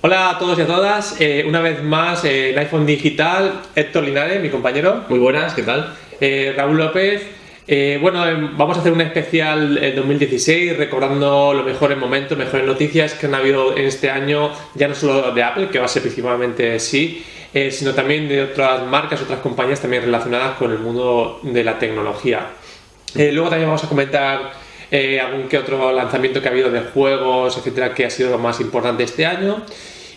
Hola a todos y a todas, eh, una vez más eh, en iPhone Digital, Héctor Linares, mi compañero. Muy buenas, ¿qué tal? Eh, Raúl López. Eh, bueno, vamos a hacer un especial en 2016 recordando los mejores momentos, mejores noticias que han habido en este año, ya no solo de Apple, que va a ser principalmente sí, sino también de otras marcas, otras compañías también relacionadas con el mundo de la tecnología. Luego también vamos a comentar eh, algún que otro lanzamiento que ha habido de juegos, etcétera, que ha sido lo más importante este año.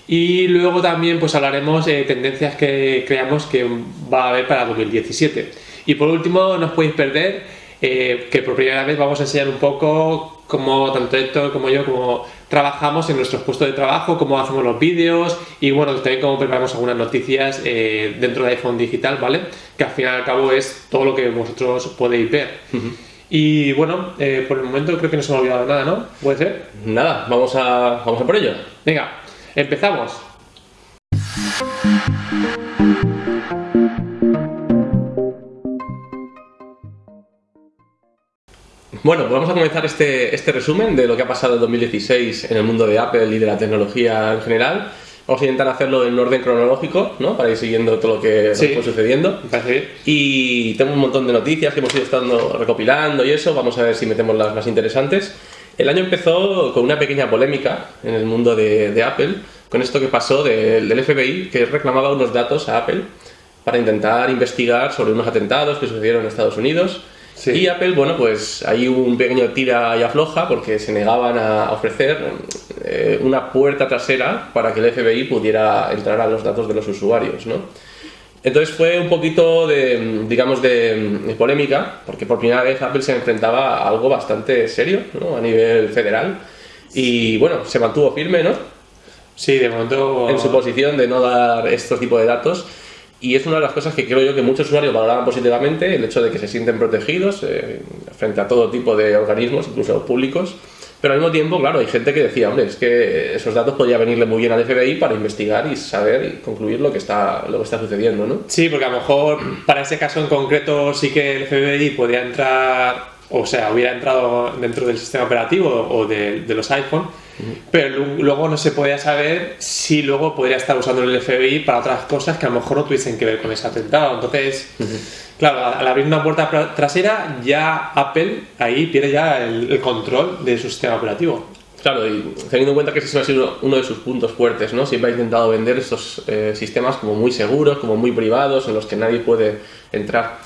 Y luego también pues hablaremos de tendencias que creamos que va a haber para 2017. Y por último, no os podéis perder eh, que por primera vez vamos a enseñar un poco cómo tanto Héctor como yo como trabajamos en nuestros puestos de trabajo, cómo hacemos los vídeos y bueno, también cómo preparamos algunas noticias eh, dentro de iPhone Digital, ¿vale? Que al fin y al cabo es todo lo que vosotros podéis ver. Y bueno, eh, por el momento creo que no se me ha olvidado nada, ¿no? ¿Puede ser? Nada, vamos a, vamos a por ello. Venga, empezamos. Bueno, pues vamos a comenzar este, este resumen de lo que ha pasado en 2016 en el mundo de Apple y de la tecnología en general. Vamos a intentar hacerlo en orden cronológico, ¿no? Para ir siguiendo todo lo que, Sí. fue sucediendo. Bien. Y tengo un montón de noticias que hemos ido estando recopilando y eso. Vamos a ver si metemos las más interesantes. El año empezó con una pequeña polémica en el mundo de, de Apple, con esto que pasó del- del FBI, que reclamaba unos datos a Apple para intentar investigar sobre unos atentados que sucedieron en Estados Unidos. Sí. Y Apple, bueno, pues ahí hubo un pequeño tira y afloja porque se negaban a ofrecer eh, una puerta trasera para que el FBI pudiera entrar a los datos de los usuarios, ¿no? Entonces fue un poquito de, digamos, de, polémica, porque por primera vez Apple se enfrentaba a algo bastante serio, ¿no? A nivel federal. Y bueno, se mantuvo firme, ¿no? Sí, de momento. En su posición de no dar estos tipos de datos. Y es una de las cosas que creo yo que muchos usuarios valoraban positivamente, el hecho de que se sienten protegidos eh, frente a todo tipo de organismos, incluso públicos. Pero al mismo tiempo, claro, hay gente que decía, hombre, es que esos datos podrían venirle muy bien al FBI para investigar y saber y concluir lo que está, lo que está sucediendo, ¿no? Sí, porque a lo mejor para ese caso en concreto sí que el FBI podría entrar, o sea, hubiera entrado dentro del sistema operativo o de, de los iPhone, pero lu- luego no se podía saber si luego podría estar usando el FBI para otras cosas que a lo mejor no tuviesen que ver con ese atentado. Entonces, claro, al abrir una puerta trasera, ya Apple ahí pierde ya el, el control de su sistema operativo. Claro, y teniendo en cuenta que ese ha sido uno de sus puntos fuertes, ¿no? Siempre ha intentado vender estos eh, sistemas como muy seguros, como muy privados, en los que nadie puede entrar.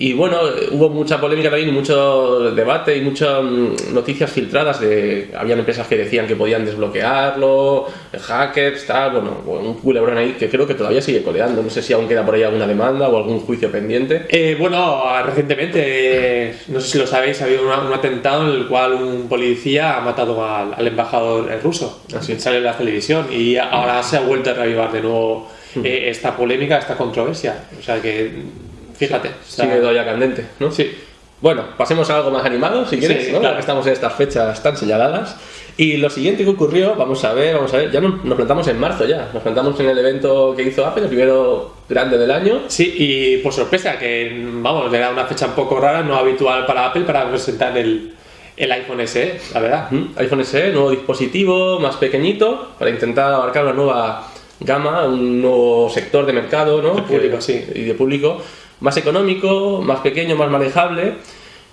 Y bueno, hubo mucha polémica también, mucho debate y muchas mm, noticias filtradas de... Habían empresas que decían que podían desbloquearlo, hackers, tal, bueno, un culebrón ahí que creo que todavía sigue coleando. No sé si aún queda por ahí alguna demanda o algún juicio pendiente. Eh, bueno, recientemente, eh, no sé si lo sabéis, ha habido una- un atentado en el cual un policía ha matado al, al embajador ruso. Así. Sale en la televisión y ahora se ha vuelto a reavivar de nuevo eh, esta polémica, esta controversia. O sea que, fíjate. o sea, Sigue todavía candente, ¿no? Sí. Bueno, pasemos a algo más animado, si quieres, Sí, ¿no? claro. Que estamos en estas fechas tan señaladas. Y lo siguiente que ocurrió, vamos a ver, vamos a ver, ya nos, nos plantamos en marzo ya, nos plantamos en el evento que hizo Apple, el primero grande del año. Sí, y por sorpresa, que vamos, le da una fecha un poco rara, no habitual para Apple para presentar el, el iPhone SE, la verdad. Ujú, iPhone SE, nuevo dispositivo, más pequeñito, para intentar abarcar una nueva gama, un nuevo sector de mercado, ¿no? De público, Que- sí. Y de público, más económico, más pequeño, más manejable.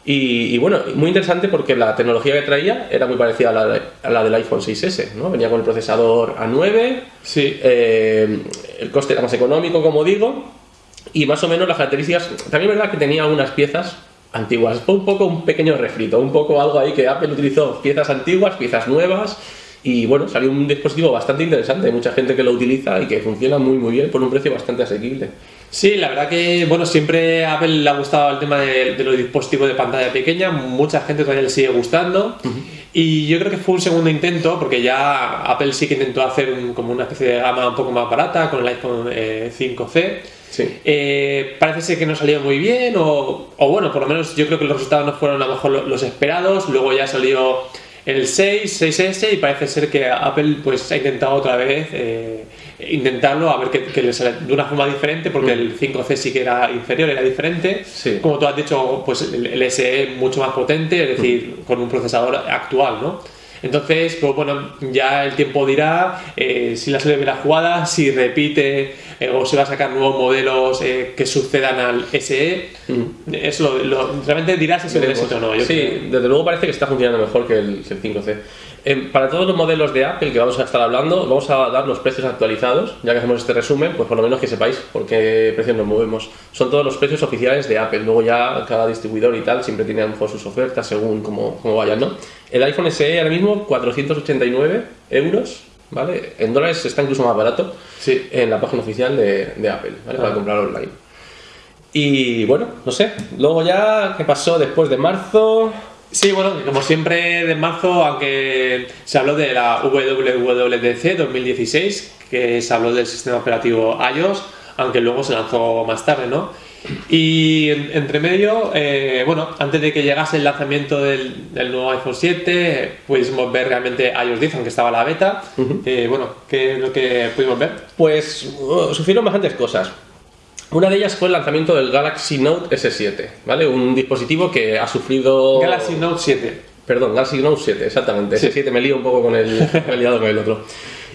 Y, y bueno, muy interesante porque la tecnología que traía era muy parecida a la, de- a la del iPhone 6S, ¿no? Venía con el procesador A9, Sí. eh, el coste era más económico, como digo, y más o menos las características. También es verdad que tenía algunas piezas antiguas. Fue un poco un pequeño refrito, un poco algo ahí que Apple utilizó piezas antiguas, piezas nuevas. Y bueno, salió un dispositivo bastante interesante. Hay mucha gente que lo utiliza y que funciona muy muy bien por un precio bastante asequible. Sí, la verdad que, bueno, siempre a Apple le ha gustado el tema de, de los dispositivos de pantalla pequeña, mucha gente todavía le sigue gustando. Y yo creo que fue un segundo intento, porque ya Apple sí que intentó hacer un- como una especie de gama un poco más barata con el iPhone eh, 5C. Sí. Eh, parece ser que no salió muy bien, o, o bueno, por lo menos yo creo que los resultados no fueron a lo mejor lo- los esperados. Luego ya salió el 6, 6S, y parece ser que Apple pues ha intentado otra vez eh, intentarlo a ver que, que le sale de una forma diferente, porque el 5C sí que era inferior, era diferente. Sí. Como tú has dicho, pues el, el SE mucho más potente, es decir, con un procesador actual, ¿no? Entonces, pues bueno, ya el tiempo dirá eh, si la serie bien jugada, si repite eh, o si va a sacar nuevos modelos eh, que sucedan al SE. Eso lo, realmente dirás si es un éxito o no. sí, desde luego parece que está funcionando mejor que el, que el 5C. Em, para todos los modelos de Apple que vamos a estar hablando, vamos a dar los precios actualizados. Ya que hacemos este resumen, pues por lo menos que sepáis por qué precios nos movemos. Son todos los precios oficiales de Apple. Luego ya cada distribuidor y tal siempre tiene a lo mejor sus ofertas según cómo, cómo vayan, ¿no? El iPhone SE ahora mismo 489 euros, ¿vale? En dólares está incluso más barato Sí. en la página oficial de, de Apple, ¿vale? Para Ah. comprar online. Y bueno, no sé. Luego ya, ¿qué pasó después de marzo? Sí, bueno, como siempre de marzo, aunque se habló de la WWDC 2016, que se habló del sistema operativo iOS, aunque luego se lanzó más tarde, ¿no? Y en- entre medio, eh, bueno, antes de que llegase el lanzamiento del, del nuevo iPhone 7, pudimos ver realmente iOS 10, aunque estaba la beta. Eh, bueno, ¿qué es lo que pudimos ver? Pues uh, sufrieron bastantes cosas. Una de ellas fue el lanzamiento del Galaxy Note S7, ¿vale? Un dispositivo que ha sufrido... Galaxy Note 7. Perdón, Galaxy Note 7, exactamente. Sí. S7 me lío un poco con el, liado con el otro.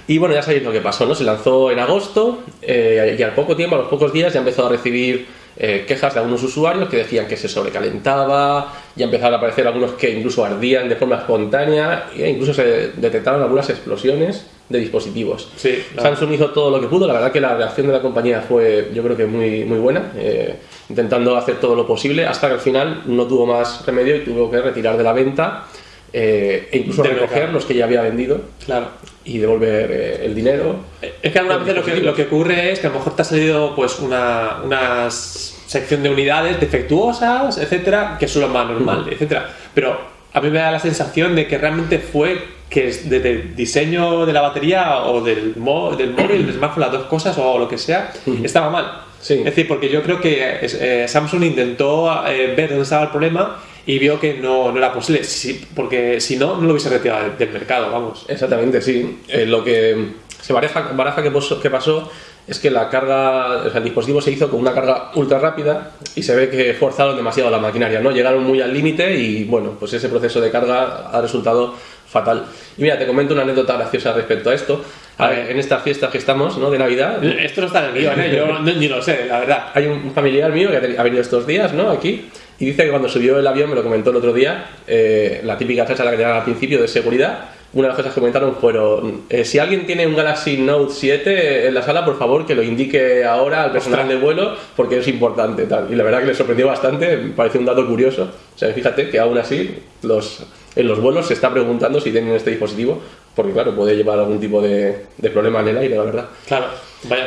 Y bueno, ya sabéis lo que pasó, ¿no? Se lanzó en agosto eh, y al poco tiempo, a los pocos días, ya empezó a recibir eh, quejas de algunos usuarios que decían que se sobrecalentaba, ya empezaron a aparecer algunos que incluso ardían de forma espontánea e incluso se detectaron algunas explosiones de dispositivos. Sí, la- Samsung hizo todo lo que pudo, la verdad que la reacción de la compañía fue yo creo que muy, muy buena, eh, intentando hacer todo lo posible hasta que al final no tuvo más remedio y tuvo que retirar de la venta eh, e incluso Del recoger mercado. los que ya había vendido Claro. y devolver eh, el dinero. Es que algunas veces lo que, lo que ocurre es que a lo mejor te ha salido pues una, una sección de unidades defectuosas, etcétera, que es lo más normal, etcétera. Pero a mí me da la sensación de que realmente fue que es desde el diseño de la batería o del, mo- del móvil, del smartphone, las dos cosas o lo que sea, estaba mal. Sí. Es decir, porque yo creo que eh, Samsung intentó eh, ver dónde estaba el problema y vio que no, no era posible, Sí, porque si no, no lo hubiese retirado del, del mercado, vamos. Exactamente, sí. Eh, lo que se baraja, baraja que, poso- que pasó es que la carga, o sea, el dispositivo se hizo con una carga ultra rápida y se ve que forzaron demasiado la maquinaria, ¿no? Llegaron muy al límite y bueno, pues ese proceso de carga ha resultado fatal. Y mira, te comento una anécdota graciosa respecto a esto. A A ver. ver, en estas fiestas que estamos, ¿no? De Navidad, Esto no está en el guion, ¿eh? yo no- ni lo sé, la verdad. hay un familiar mío que ha venido estos días, ¿no? Aquí, y dice que cuando subió el avión, me lo comentó el otro día, eh, la típica cháchara que te dan al principio de seguridad, una de las cosas que comentaron fueron, eh, si alguien tiene un Galaxy Note 7 en la sala, por favor que lo indique ahora al personal Ostras. de vuelo, porque es importante. Tal. Y la verdad que le sorprendió bastante, me parece un dato curioso. O sea, fíjate que aún así, los, en los vuelos se está preguntando si tienen este dispositivo, porque claro, puede llevar algún tipo de, de problema en el aire, la verdad. Claro, vaya.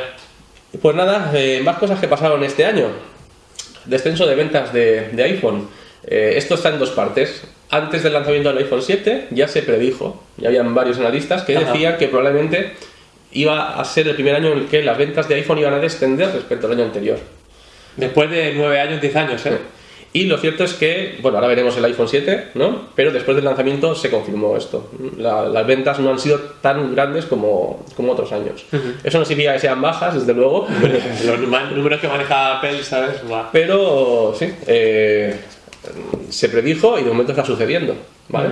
Pues nada, eh, más cosas que pasaron este año. Descenso de ventas de, de iPhone. Eh, esto está en dos partes. Antes del lanzamiento del iPhone 7 ya se predijo, ya habían varios analistas que Ajá. decían que probablemente iba a ser el primer año en el que las ventas de iPhone iban a descender respecto al año anterior. Después de 9 años, 10 años, ¿eh? Y lo cierto es que, bueno, ahora veremos el iPhone 7, ¿no? Pero después del lanzamiento se confirmó esto. La- las ventas no han sido tan grandes como, como otros años. Eso no significa que sean bajas, desde luego, Los números que maneja Apple, ¿sabes? Pero sí, eh, se predijo y de momento está sucediendo, ¿vale?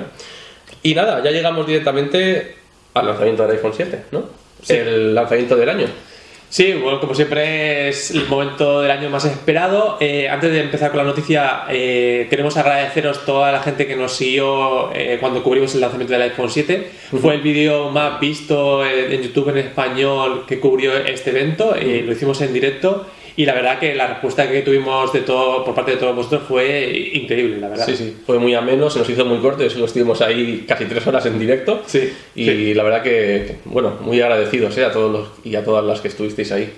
Y nada, ya llegamos directamente al lanzamiento del iPhone 7, ¿no? Sí. El lanzamiento del año. Sí, bueno, como siempre es el momento del año más esperado. Eh, antes de empezar con la noticia, eh, queremos agradeceros toda la gente que nos siguió eh, cuando cubrimos el lanzamiento del iPhone 7. Fue el vídeo más visto en YouTube en español que cubrió este evento. eh, Lo hicimos en directo y la verdad que la respuesta que tuvimos de todo, por parte de todos vosotros fue increíble, la verdad. Sí, sí, fue muy ameno, se nos hizo muy corto, eso estuvimos ahí casi tres horas en directo. Sí, Y sí. la verdad que, bueno, muy agradecidos ¿eh? a todos los, y a todas las que estuvisteis ahí.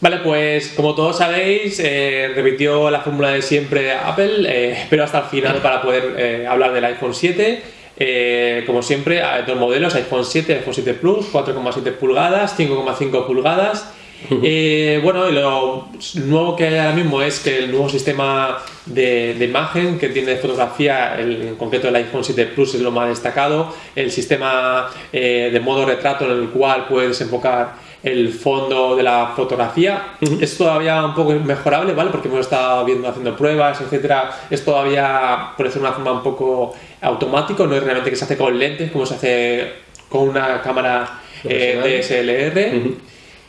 Vale, pues como todos sabéis, eh, repitió la fórmula de siempre Apple, eh, pero hasta el final para poder eh, hablar del iPhone 7. Eh, como siempre, dos modelos, iPhone 7, iPhone 7 Plus, 4,7 pulgadas, 5,5 pulgadas. Eh, bueno, y lo nuevo que hay ahora mismo es que el nuevo sistema de, de imagen que tiene fotografía, el- en concreto el iPhone 7 Plus es lo más destacado, el sistema eh, de modo retrato en el cual puedes enfocar el fondo de la fotografía. Es todavía un poco mejorable, ¿vale? Porque hemos estado viendo, haciendo pruebas, etcétera. Es todavía, por decirlo de una forma, un poco automático, no es realmente que se hace con lentes, como se hace con una cámara eh, DSLR.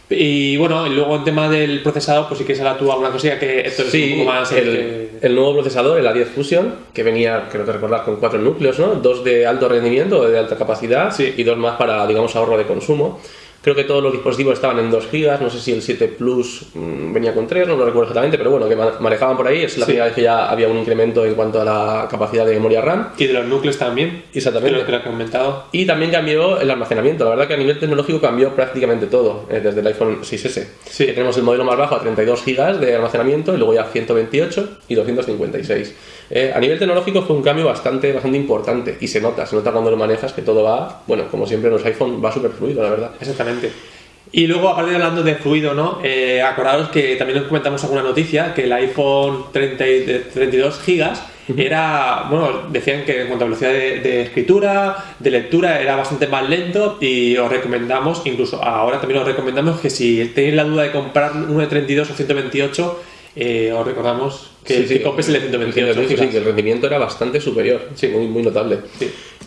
Y bueno, y luego en tema del procesador, pues sí que será tú alguna cosilla que esto es un poco más. El, el, nuevo procesador, el A10 Fusion, que venía, creo que recordar, con cuatro núcleos, ¿no? Dos de alto rendimiento, de alta capacidad, y dos más para, digamos, ahorro de consumo. Creo que todos los dispositivos estaban en 2 GB, no sé si el 7 Plus mm, venía con 3, no lo recuerdo exactamente, pero bueno, que manejaban por ahí. Es la primera vez que ya había un incremento en cuanto a la capacidad de memoria RAM. Y de los núcleos también. Exactamente. Creo que lo. Y también cambió el almacenamiento. La verdad que a nivel tecnológico cambió prácticamente todo, eh, desde el iPhone 6S. Sí. tenemos el modelo más bajo a 32 GB de almacenamiento y luego ya 128 y 256. Eh, a nivel tecnológico fue un cambio bastante, bastante importante y se nota, se nota cuando lo manejas que todo va, bueno, como siempre en los iPhone va súper fluido, la verdad. Exactamente. Y luego, aparte de hablando de fluido, ¿no? Eh, acordaros que también os comentamos alguna noticia, que el iPhone 30, de 32 GB era, bueno, decían que en cuanto a velocidad de, escritura, de lectura, era bastante más lento y os recomendamos, incluso ahora también os recomendamos que si tenéis la duda de comprar uno de 32 o 128, eh, os recordamos que, sí, sí, el de 128. Sí, que el rendimiento era bastante superior, sí. muy, muy notable.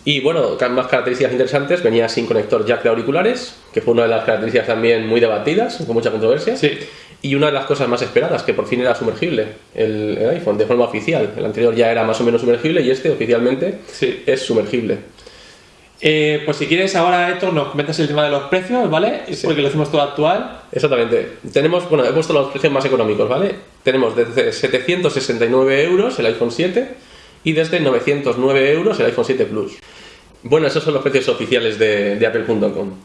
Y bueno, más características interesantes, venía sin conector jack de auriculares, que fue una de las características también muy debatidas, con mucha controversia. Y una de las cosas más esperadas, que por fin era sumergible, el, el iPhone, de forma oficial. El anterior ya era más o menos sumergible y este oficialmente es sumergible. Eh, pues si quieres ahora, Héctor, nos comentas el tema de los precios, ¿vale? Porque lo hacemos todo actual. Exactamente. Tenemos, bueno, he puesto los precios más económicos, ¿vale? Tenemos desde 769 euros el iPhone 7 y desde 909 euros el iPhone 7 Plus. Bueno, esos son los precios oficiales de, Apple.com.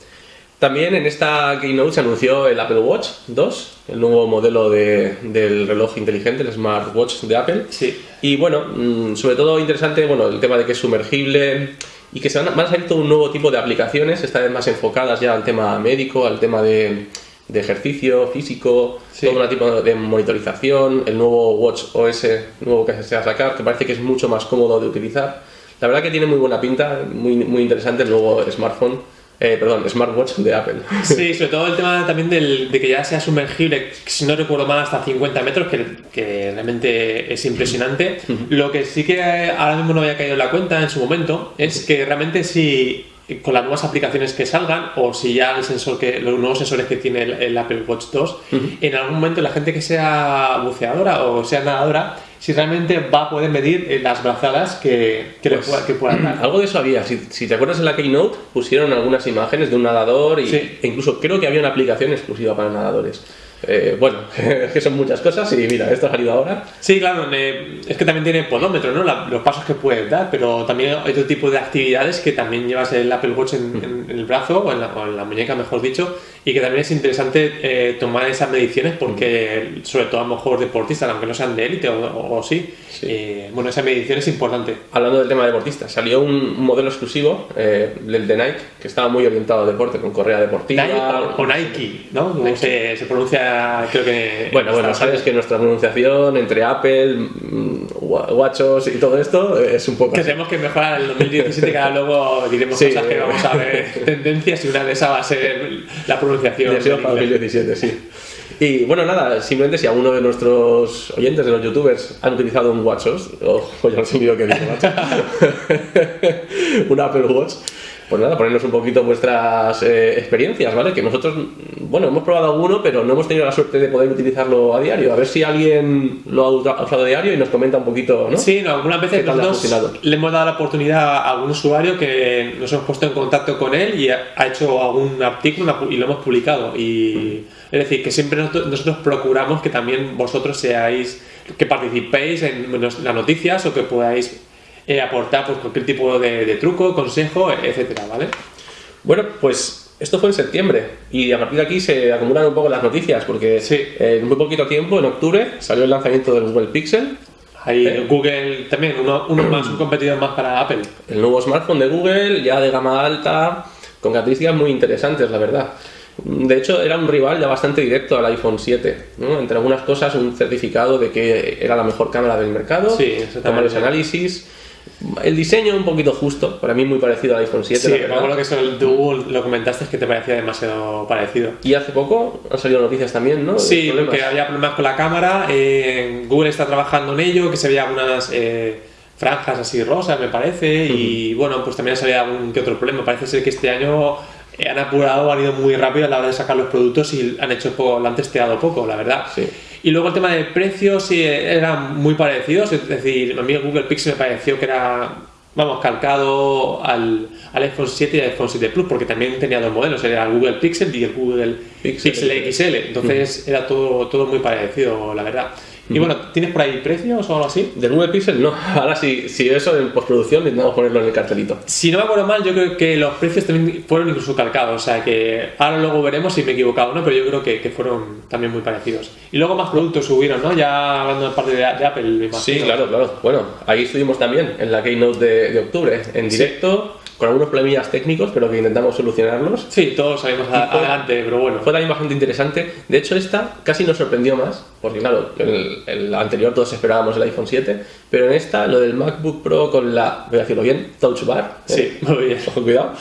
También en esta keynote se anunció el Apple Watch 2, el nuevo modelo del reloj inteligente, el smartwatch de Apple. Sí. Y bueno, mm, sobre todo interesante, bueno, el tema de que es sumergible, y que se van, a salir todo un nuevo tipo de aplicaciones, esta vez más enfocadas ya al tema médico, al tema de, ejercicio físico, todo un tipo de monitorización, el nuevo Watch OS nuevo que se va a sacar, que parece que es mucho más cómodo de utilizar. La verdad que tiene muy buena pinta, muy, muy interesante el nuevo smartphone. Eh, perdón, smartwatch de Apple. Sí, sobre todo el tema también del, de que ya sea sumergible, si no recuerdo mal, hasta 50 metros, que, que realmente es impresionante. Lo que sí que ahora mismo no había caído en la cuenta en su momento es que realmente si con las nuevas aplicaciones que salgan o si ya el sensor que los nuevos sensores que tiene el, Apple Watch 2 en algún momento la gente que sea buceadora o sea nadadora si realmente va a poder medir eh, las brazadas que, que, pues, pueda, que puedan dar. Algo de eso había. Si, si, te acuerdas en la Keynote, pusieron algunas imágenes de un nadador y, e incluso creo que había una aplicación exclusiva para nadadores. Eh, bueno, es que son muchas cosas y mira, esto ha salido ahora. Sí, claro, es que también tiene podómetro, ¿no? los pasos que puedes dar, pero también hay otro tipo de actividades que también llevas el Apple Watch en, el brazo o en, la, muñeca, mejor dicho, y que también es interesante eh, tomar esas mediciones porque, sobre todo a lo mejor deportistas, aunque no sean de élite o, sí, eh, bueno, esa medición es importante. Hablando del tema de deportistas, salió un, modelo exclusivo, el de Nike, que estaba muy orientado al deporte, con correa deportiva. Nike o, Nike, ¿no? Se, se pronuncia creo que... Bueno, bueno, sabes que nuestra pronunciación entre Apple, mm, Watchos y todo esto es un poco... Que tenemos que mejorar el 2017, que ahora luego diremos cosas que vamos a ver, tendencias, y una de esas va a ser la pronunciación. para 2017, sí. Y bueno, nada, simplemente si alguno de nuestros oyentes, de los youtubers, han utilizado un WatchOS, o ya no sé ni lo que digo, un Apple Watch, pues nada, ponernos un poquito vuestras eh, experiencias, ¿vale? Que nosotros, bueno, hemos probado alguno, pero no hemos tenido la suerte de poder utilizarlo a diario. A ver si alguien lo ha usado a diario y nos comenta un poquito, ¿no? Sí, no, algunas veces nosotros le hemos dado la oportunidad a algún usuario que nos hemos puesto en contacto con él y ha hecho algún artículo y lo hemos publicado. Y es decir, que siempre nosotros procuramos que también vosotros seáis, que participéis en las noticias o que podáis eh, aportar pues, cualquier tipo de, truco, consejo, etcétera, ¿vale? Bueno, pues esto fue en septiembre y a partir de aquí se acumulan un poco las noticias porque en muy poquito tiempo, en octubre, salió el lanzamiento del Google Pixel. Ahí eh, Google también, uno, uno más, un competidor más para Apple. El nuevo smartphone de Google, ya de gama alta, con características muy interesantes, la verdad. De hecho, era un rival ya bastante directo al iPhone 7. Entre algunas cosas, un certificado de que era la mejor cámara del mercado, sí, los análisis El diseño un poquito justo, para mí muy parecido al iPhone 7. Sí, me acuerdo que eso tú lo comentaste es que te parecía demasiado parecido. Y hace poco han salido noticias también, ¿no? Sí, que había problemas con la cámara. eh, Google está trabajando en ello, que se veía algunas eh, franjas así rosas, me parece. Y bueno, pues también ha salido algún que otro problema. Parece ser que este año eh, han apurado, han ido muy rápido a la hora de sacar los productos y han hecho poco, lo han testeado poco, la verdad. Sí. Y luego el tema de precios sí eran muy parecidos, es decir, a mí el Google Pixel me pareció que era, vamos, calcado al, al iPhone 7 y al iPhone 7 Plus, porque también tenía dos modelos, era el Google Pixel y el Google Pixel. Pixel, XL, entonces era todo, todo muy parecido, la verdad. Y bueno, ¿tienes por ahí precios o algo así? Del Google Pixel no. Ahora sí, si eso en postproducción intentamos ponerlo en el cartelito. Si no me acuerdo mal, yo creo que los precios también fueron incluso calcados, o sea que ahora luego veremos si me he equivocado o no, pero yo creo que, que fueron también muy parecidos. Y luego más productos subieron, ¿no? Ya hablando de parte de, de Apple, me imagino. Sí, claro, claro. Bueno, ahí estuvimos también en la Keynote de, de octubre, en Sí. directo, con algunos problemillas técnicos, pero que intentamos solucionarlos. Sí, todos salimos adelante, pero bueno. Fue también bastante interesante. De hecho, esta casi nos sorprendió más, porque claro, el, el anterior todos esperábamos el iPhone 7, pero en esta, lo del MacBook Pro con la, voy a decirlo bien, Touch Bar. Sí, muy bien. Ojo, cuidado.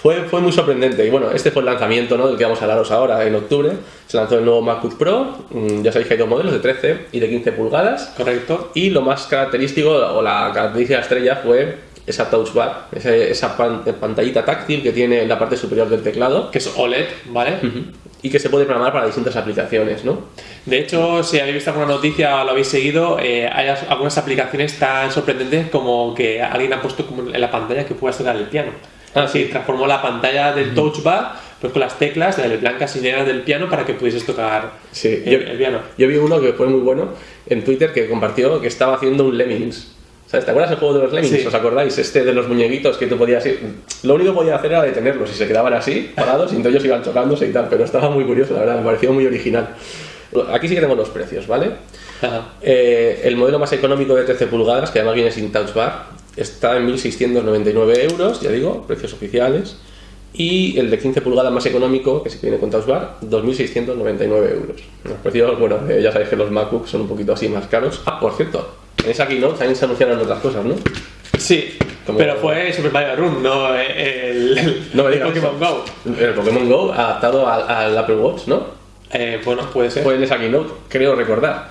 Fue, fue muy sorprendente. Y bueno, este fue el lanzamiento ¿no? del que vamos a hablaros ahora, en octubre. Se lanzó el nuevo MacBook Pro. mm, Ya sabéis que hay dos modelos, de 13 y de 15 pulgadas. Correcto. Y lo más característico, o la característica estrella, fue esa touch bar, esa, esa pan- pantallita táctil que tiene en la parte superior del teclado Que es OLED, ¿vale? Y que se puede programar para distintas aplicaciones, ¿no? De hecho, si habéis visto alguna noticia o lo habéis seguido, eh, hay as- algunas aplicaciones tan sorprendentes como que alguien ha puesto como en la pantalla que puedas tocar el piano. Ah, Así, sí. transformó la pantalla del touch bar pues con las teclas de blancas y negras del piano para que pudieses tocar Sí, el, el piano. Yo vi uno que fue muy bueno en Twitter que compartió que estaba haciendo un Lemmings. ¿Sabes? ¿Te acuerdas del juego de los Lemmings? Sí. ¿Os acordáis? Este de los muñequitos que tú podías ir. Lo único que podía hacer era detenerlos y se quedaban así, parados, y entonces ellos iban chocándose y tal. Pero estaba muy curioso, la verdad, me pareció muy original. Aquí sí que tenemos los precios, ¿vale? Ajá. Eh, el modelo más económico de 13 pulgadas, que además viene sin touch bar, está en 1.699 euros, ya digo, precios oficiales. Y el de 15 pulgadas más económico, que sí que viene con touch bar, 2.699 euros. Los precios, bueno, eh, ya sabéis que los MacBooks son un poquito así más caros. Ah, por cierto, esa keynote también se anunciaron otras cosas, ¿no? Sí, Como- pero fue Super Mario Run, no el, el, No me el Pokémon eso. Go. El Pokémon Go adaptado al, al Apple Watch, ¿no? Eh, bueno, puede ser. Fue en esa keynote, creo recordar.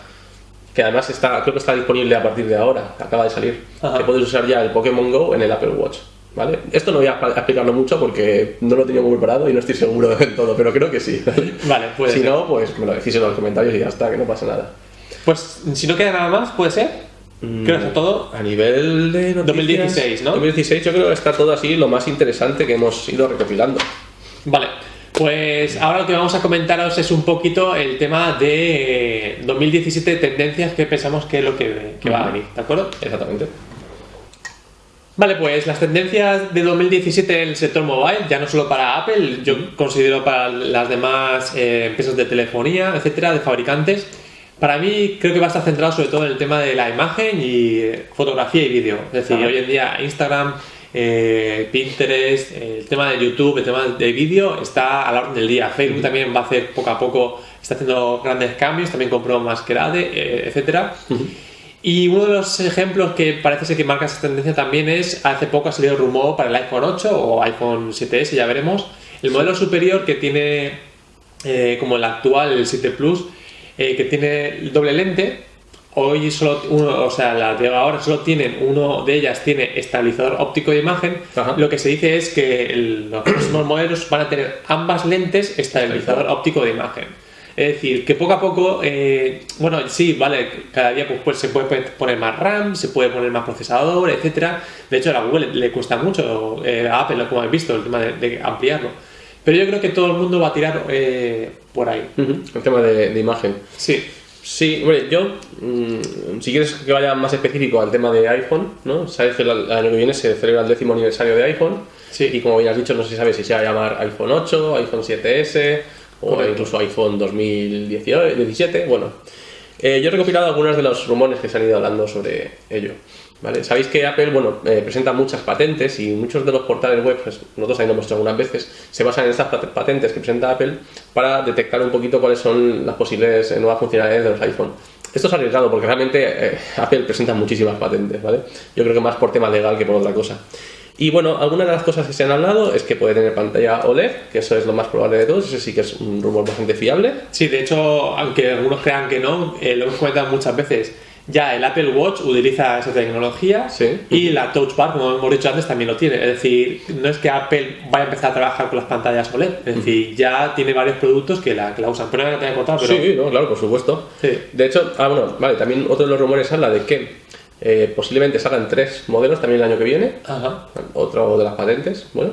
Que además está, creo que está disponible a partir de ahora, acaba de salir. Ajá. Que puedes usar ya el Pokémon Go en el Apple Watch. ¿Vale? Esto no voy a explicarlo mucho porque no lo tenía muy preparado y no estoy seguro del todo, pero creo que sí. ¿vale? Vale, puede si ser. no, pues me lo decís en los comentarios y ya está, que no pasa nada. Pues si no queda nada más, puede ser. Mm. Creo que es todo. A nivel de noticias, 2016, ¿no? 2016 yo creo que está todo así lo más interesante que hemos ido recopilando. Vale, pues ahora lo que vamos a comentaros es un poquito el tema de eh, 2017 tendencias que pensamos que es lo que, que va a venir, ¿de acuerdo? Exactamente. Vale, pues las tendencias de 2017 en el sector mobile, ya no solo para Apple, yo considero para las demás eh, empresas de telefonía, etcétera, de fabricantes. Para mí creo que va a estar centrado sobre todo en el tema de la imagen y eh, fotografía y vídeo. Es decir, Ajá. hoy en día Instagram, eh, Pinterest, eh, el tema de YouTube, el tema de vídeo está a la orden del día. Facebook también va a hacer poco a poco, está haciendo grandes cambios, también compró Masquerade, eh, etcétera. Y uno de los ejemplos que parece ser que marca esa tendencia también es, hace poco ha salido el rumor para el iPhone 8 o iPhone 7S, ya veremos, el modelo superior que tiene, como el actual, el 7 Plus, eh, que tiene el doble lente, hoy solo uno, o sea, las de ahora solo tienen, uno de ellas tiene estabilizador óptico de imagen, Ajá. lo que se dice es que el- los próximos modelos van a tener ambas lentes estabilizador óptico de imagen. Es decir, que poco a poco, eh, bueno, sí, vale, cada día pues, pues, se puede poner más RAM, se puede poner más procesador, etcétera. De hecho, a la Google le cuesta mucho, eh, a Apple, como habéis visto, el tema de, de ampliarlo. Pero yo creo que todo el mundo va a tirar eh, por ahí. El tema de, de imagen. Sí, Sí, hombre, yo, mm, si quieres que vaya más específico al tema de iPhone, ¿no? Sabes que el el año que viene se celebra el décimo aniversario de iPhone. Sí. Y como bien has dicho, no se sabe si se va a llamar iPhone 8, iPhone 7S o Correcto. incluso iPhone 2017. Bueno, eh, yo he recopilado algunos de los rumores que se han ido hablando sobre ello. Sabéis que Apple bueno, eh, presenta muchas patentes y muchos de los portales web, pues, nosotros también lo hemos hecho algunas veces, se basan en estas pat- patentes que presenta Apple para detectar un poquito cuáles son las posibles eh, nuevas funcionalidades de los iPhone. esto es arriesgado porque realmente eh, Apple presenta muchísimas patentes, ¿vale? Yo creo que más por tema legal que por otra cosa. Y bueno, algunas de las cosas que se han hablado es que puede tener pantalla OLED, que eso es lo más probable de todos, ese sí que es un rumor bastante fiable. Sí, de hecho, aunque algunos crean que no, lo hemos comentado muchas veces, ya el Apple Watch utiliza esa tecnología Sí. y la Touch Bar, como hemos dicho antes, también lo tiene. Es decir, no es que Apple vaya a empezar a trabajar con las pantallas OLED, es decir, ya tiene varios productos que la, que la usan. Pero no te voy a contar, pero... Sí, no, claro, por supuesto. Sí. De hecho, ah, bueno, vale, también otro de los rumores habla de que eh, posiblemente salgan tres modelos también el año que viene. Ajá. Otro de las patentes, bueno.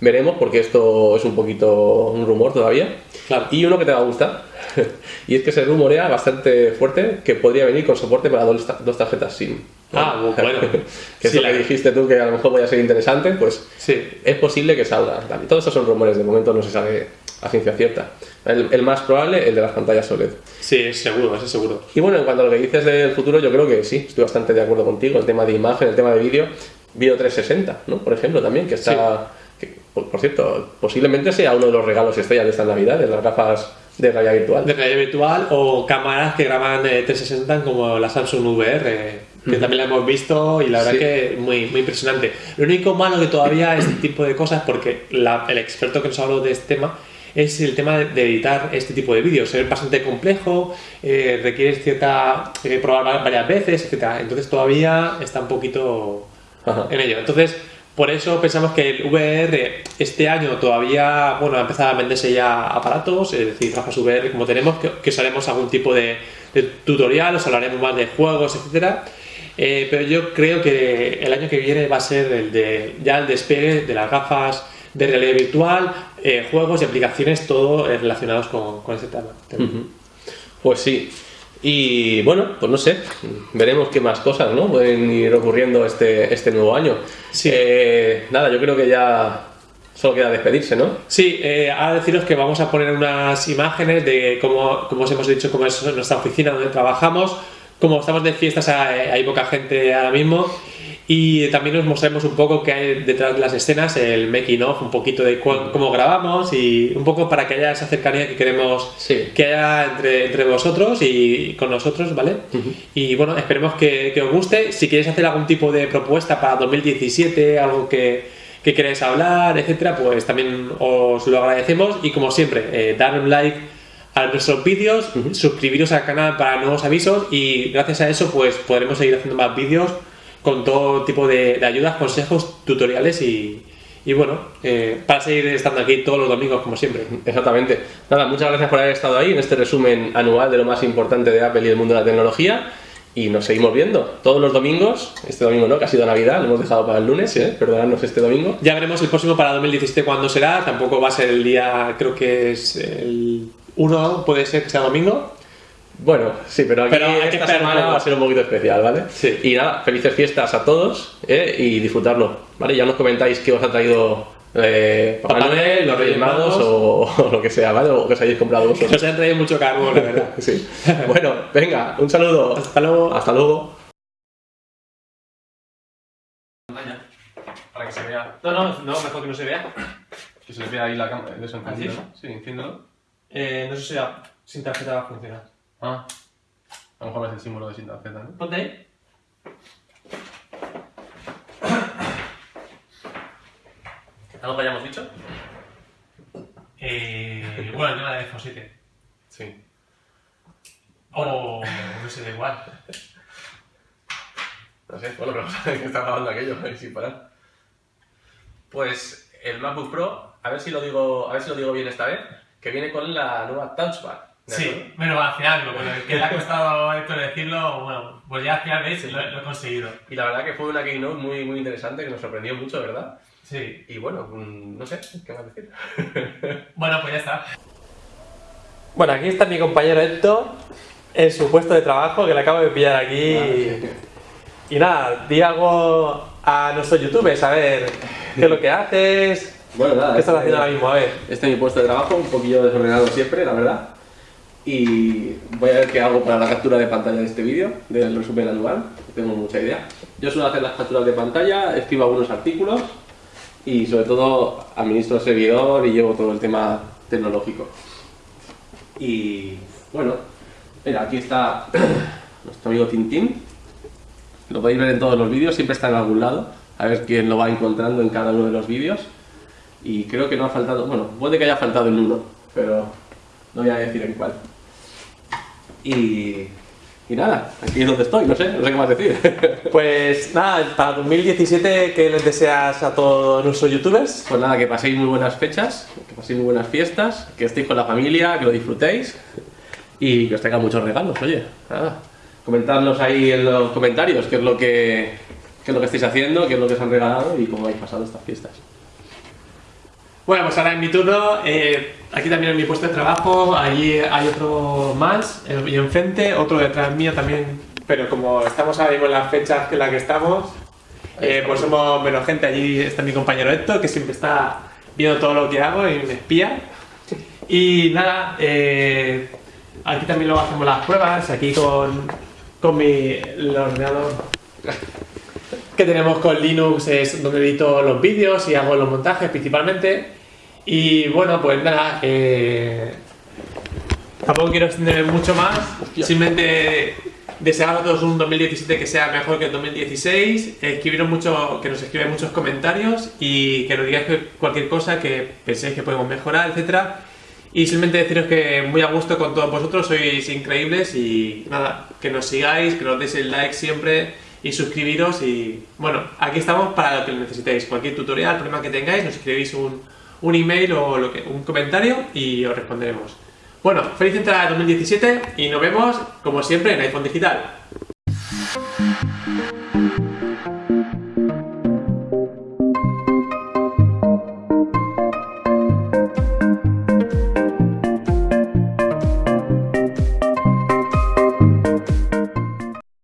Veremos porque esto es un poquito un rumor todavía. Claro. Y uno que te va a gustar. y es que se rumorea bastante fuerte que podría venir con soporte para dos, dos tarjetas SIM. Ah, bueno. que es Sí, lo la- que dijiste tú que a lo mejor podría ser interesante, pues Sí. es posible que salga. También. Todos estos son rumores, de momento no se sabe a ciencia cierta. El, el más probable, el de las pantallas OLED. Sí, es seguro, eso es seguro. Y bueno, en cuanto a lo que dices del futuro, yo creo que sí, estoy bastante de acuerdo contigo. El tema de imagen, el tema de vídeo, vídeo 360, ¿no? Por ejemplo, también, que está. que, por, por cierto, posiblemente sea uno de los regalos estrellas de esta Navidad, de las gafas de realidad virtual. De realidad virtual o cámaras que graban eh, 360 como la Samsung VR, que también la hemos visto y la verdad Sí. que muy, muy impresionante. Lo único malo que todavía este tipo de cosas, porque la- el experto que nos habló de este tema, es el tema de, de editar este tipo de vídeos. Es bastante complejo, eh, requiere cierta. eh, probar va- varias veces, etc. Entonces todavía está un poquito Ajá. en ello. Entonces, por eso pensamos que el VR este año todavía, bueno, ha empezado a venderse ya aparatos, es decir, gafas VR como tenemos, que, que os haremos algún tipo de, de tutorial, os hablaremos más de juegos, etcétera. Eh, pero yo creo que el año que viene va a ser el de ya el despegue de las gafas de realidad virtual, eh, juegos y aplicaciones, todo eh, relacionados con, con ese tema. Ujú. Pues sí. Y bueno, pues no sé, veremos qué más cosas ¿no? pueden ir ocurriendo este, este nuevo año. Sí. Eh, nada, yo creo que ya solo queda despedirse, ¿no? Sí, eh, ahora deciros que vamos a poner unas imágenes de cómo, como os hemos dicho, cómo es nuestra oficina donde trabajamos. Como estamos de fiestas, hay, hay poca gente ahora mismo. Y también os mostraremos un poco qué hay detrás de las escenas, el making of, un poquito de cu- cómo grabamos y un poco para que haya esa cercanía que queremos Sí. que haya entre, entre vosotros y con nosotros, ¿vale? Y bueno, esperemos que, que os guste. Si queréis hacer algún tipo de propuesta para 2017, algo que, que queráis hablar, etcétera, pues también os lo agradecemos. Y como siempre, eh, dar un like a nuestros vídeos, suscribiros al canal para nuevos avisos y gracias a eso pues podremos seguir haciendo más vídeos con todo tipo de, de ayudas, consejos, tutoriales y, y bueno, eh, para seguir estando aquí todos los domingos como siempre. Exactamente. Nada, muchas gracias por haber estado ahí en este resumen anual de lo más importante de Apple y el mundo de la tecnología. Y nos seguimos viendo todos los domingos. Este domingo no, que ha sido Navidad, lo hemos dejado para el lunes, ¿eh? perdonadnos este domingo. Ya veremos el próximo para 2017 cuándo será. Tampoco va a ser el día, creo que es el 1, puede ser que sea domingo. Bueno, sí, pero aquí Pero hay que esta un semana va a ser un poquito especial, ¿vale? Sí. Y nada, felices fiestas a todos ¿eh? y disfrutarlo, ¿vale? Ya nos comentáis qué os ha traído eh, Papá Papá Noel, Noel, los Reyes Magos o, o lo que sea, ¿vale? O que os hayáis comprado vosotros. Nos han traído mucho carbón, la verdad. Sí. Bueno, venga, un saludo. Hasta luego. Hasta luego. Para que se vea, No, no, no, mejor que no se vea. que se vea ahí la cámara, eso encendido, ¿Ah, sí? ¿no? Sí, enciéndelo. Eh, no sé si la- sin tarjeta va a funcionar. Ah, a lo mejor es el símbolo de sin tarjeta, ¿no? Ponte ahí. ¿Algo que hayamos dicho? Eh, bueno, el tema de iPhone 7. Sí. O no sé, da igual. No sé, bueno, pero que está grabando aquello ahí sin parar. Pues el MacBook Pro, a ver si lo digo, a ver si lo digo bien esta vez, que viene con la nueva Touch Bar. Sí, bueno, al final, bueno, que le ha costado a Héctor decirlo, bueno, pues ya al final veis, lo, lo he conseguido. Y la verdad que fue una keynote muy, muy interesante que nos sorprendió mucho, ¿verdad? Sí. Y bueno, mm, no sé, ¿qué más decir? Bueno, pues ya está. Bueno, aquí está mi compañero Héctor en su puesto de trabajo, que le acabo de pillar aquí. Y nada, di algo a nuestros youtubers, a ver qué es lo que haces, Bueno, nada. qué estás haciendo ahora mismo, a ver. Este es mi puesto de trabajo, un poquillo desordenado siempre, la verdad. Y voy a ver qué hago para la captura de pantalla de este vídeo, del resumen anual. Tengo mucha idea. Yo suelo hacer las capturas de pantalla, escribo algunos artículos y sobre todo administro el servidor y llevo todo el tema tecnológico. Y bueno, Mira, aquí está nuestro amigo Tintín. Lo podéis ver en todos los vídeos, siempre está en algún lado. A ver quién lo va encontrando en cada uno de los vídeos. Y creo que no ha faltado, bueno, puede que haya faltado en uno, pero no voy a decir en cuál. Y, y nada, aquí es donde estoy, no sé, no sé qué más decir. Pues nada, para 2017, ¿qué les deseas a todos nuestros youtubers? Pues nada, que paséis muy buenas fechas, que paséis muy buenas fiestas, que estéis con la familia, que lo disfrutéis y que os traigan muchos regalos, oye. Nada, comentadnos ahí en los comentarios qué es lo que, qué es lo que estáis haciendo, qué es lo que os han regalado y cómo habéis pasado estas fiestas. Bueno, pues ahora en mi turno, eh, aquí también en mi puesto de trabajo, allí hay otro más, eh, y enfrente, otro detrás mío también, pero como estamos ahora mismo en las fechas en las que estamos, eh, pues somos menos gente, allí está mi compañero Héctor, que siempre está viendo todo lo que hago y me espía. Y nada, eh, aquí también luego hacemos las pruebas, aquí con, con mi el ordenador que tenemos con Linux es donde edito los vídeos y hago los montajes principalmente. Y bueno, pues nada, eh, tampoco quiero extenderme mucho más, simplemente desear a todos un 2017 que sea mejor que el 2016, escribiros mucho, que nos escriben muchos comentarios y que nos digáis cualquier cosa que penséis que podemos mejorar, etcétera. Y simplemente deciros que muy a gusto con todos vosotros, sois increíbles y nada, que nos sigáis, que nos deis el like siempre y suscribiros y bueno, aquí estamos para lo que necesitéis, cualquier tutorial, problema que tengáis, nos escribís un, un email o lo que, un comentario y os responderemos. Bueno, feliz entrada de 2017 y nos vemos como siempre en iPhone Digital.